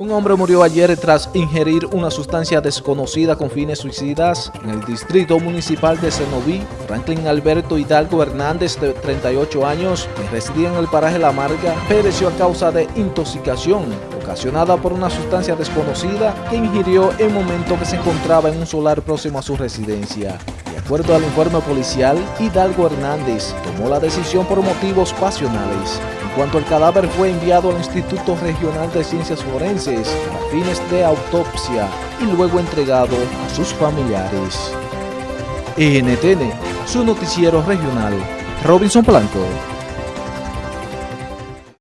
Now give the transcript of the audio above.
Un hombre murió ayer tras ingerir una sustancia desconocida con fines suicidas en el distrito municipal de Cenoví. Franklin Alberto Hidalgo Hernández, de 38 años, que residía en el paraje La Marga, pereció a causa de intoxicación ocasionada por una sustancia desconocida que ingirió en momento que se encontraba en un solar próximo a su residencia. Acuerdo al informe policial, Hidalgo Hernández tomó la decisión por motivos pasionales cuanto el cadáver fue enviado al Instituto Regional de Ciencias Forenses a fines de autopsia y luego entregado a sus familiares. NTN, su noticiero regional, Robinson Blanco.